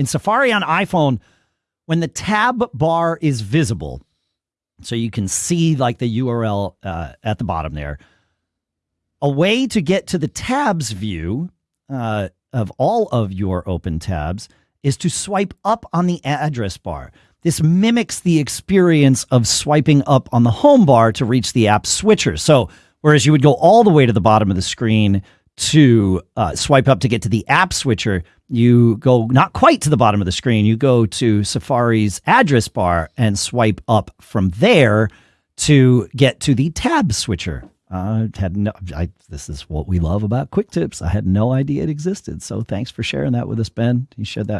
in Safari on iPhone, when the tab bar is visible, so you can see like the URL uh, at the bottom there, a way to get to the tabs view uh, of all of your open tabs is to swipe up on the address bar. This mimics the experience of swiping up on the home bar to reach the app switcher. So, whereas you would go all the way to the bottom of the screen to uh, swipe up to get to the app switcher, you go not quite to the bottom of the screen. You go to Safari's address bar and swipe up from there to get to the tab switcher. I had no, I, this is what we love about quick tips. I had no idea it existed. So thanks for sharing that with us, Ben. You shared that